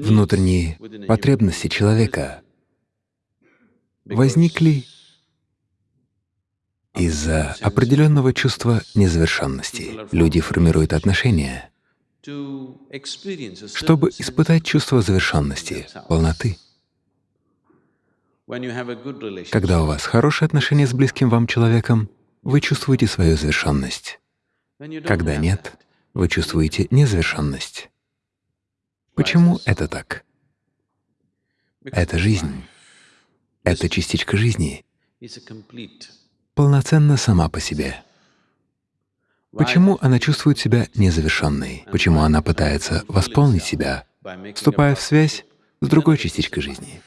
внутренние потребности человека возникли из-за определенного чувства незавершенности. Люди формируют отношения, чтобы испытать чувство завершенности, полноты. Когда у вас хорошие отношения с близким вам человеком, вы чувствуете свою завершенность. Когда нет, вы чувствуете незавершенность. Почему это так? Это жизнь. Это частичка жизни полноценна сама по себе. Почему она чувствует себя незавершенной? Почему она пытается восполнить себя, вступая в связь с другой частичкой жизни?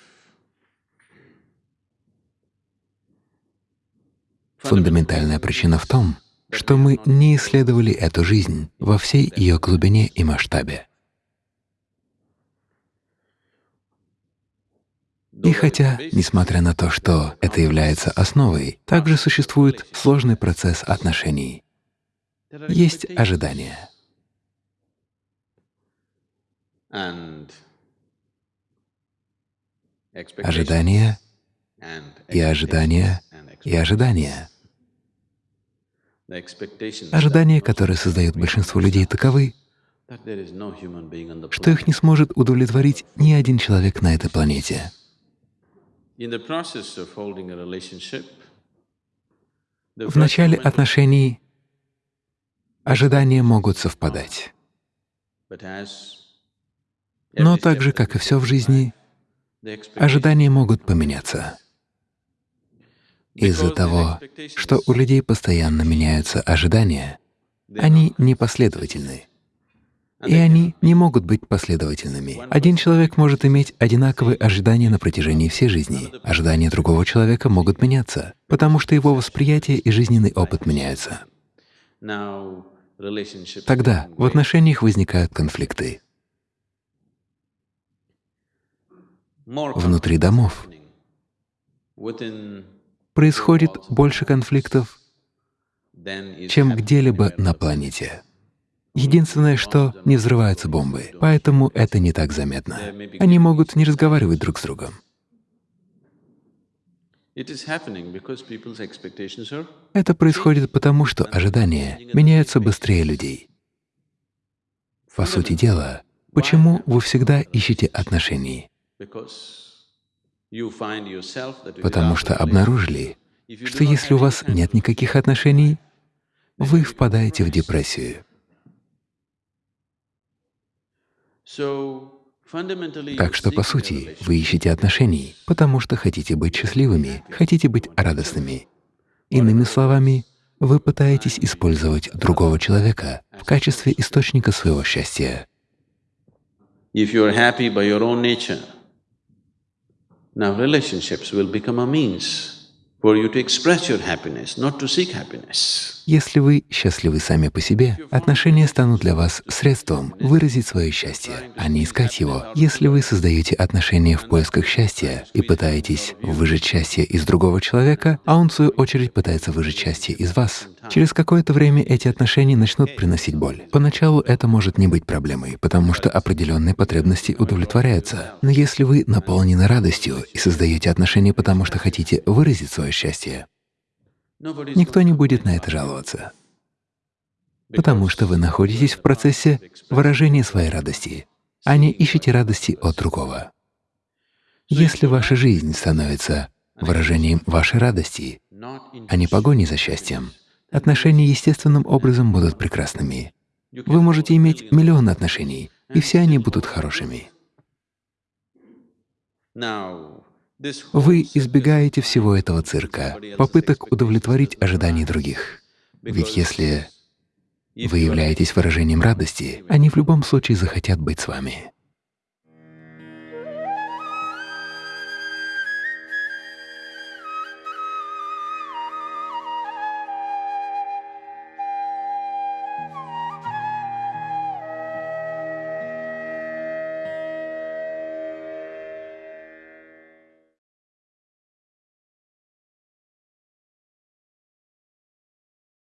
Фундаментальная причина в том, что мы не исследовали эту жизнь во всей ее глубине и масштабе. И хотя, несмотря на то, что это является основой, также существует сложный процесс отношений. Есть ожидания. Ожидания и ожидания и ожидания. Ожидания, которые создают большинство людей, таковы, что их не сможет удовлетворить ни один человек на этой планете. В начале отношений ожидания могут совпадать. Но так же, как и все в жизни, ожидания могут поменяться. Из-за того, что у людей постоянно меняются ожидания, они непоследовательны и они не могут быть последовательными. Один человек может иметь одинаковые ожидания на протяжении всей жизни. Ожидания другого человека могут меняться, потому что его восприятие и жизненный опыт меняются. Тогда в отношениях возникают конфликты. Внутри домов происходит больше конфликтов, чем где-либо на планете. Единственное, что не взрываются бомбы, поэтому это не так заметно. Они могут не разговаривать друг с другом. Это происходит потому, что ожидания меняются быстрее людей. По сути дела, почему вы всегда ищете отношений? Потому что обнаружили, что если у вас нет никаких отношений, вы впадаете в депрессию. Так что, по сути, вы ищете отношений, потому что хотите быть счастливыми, хотите быть радостными. Иными словами, вы пытаетесь использовать другого человека в качестве источника своего счастья. Now relationships will become a means если вы счастливы сами по себе, отношения станут для вас средством выразить свое счастье, а не искать его. Если вы создаете отношения в поисках счастья и пытаетесь выжать счастье из другого человека, а он, в свою очередь, пытается выжать счастье из вас, через какое-то время эти отношения начнут приносить боль. Поначалу это может не быть проблемой, потому что определенные потребности удовлетворяются. Но если вы наполнены радостью и создаете отношения потому, что хотите выразить свое счастье. Никто не будет на это жаловаться, потому что вы находитесь в процессе выражения своей радости, а не ищете радости от другого. Если ваша жизнь становится выражением вашей радости, а не погоней за счастьем, отношения естественным образом будут прекрасными. Вы можете иметь миллион отношений, и все они будут хорошими. Вы избегаете всего этого цирка, попыток удовлетворить ожидания других. Ведь если вы являетесь выражением радости, они в любом случае захотят быть с вами.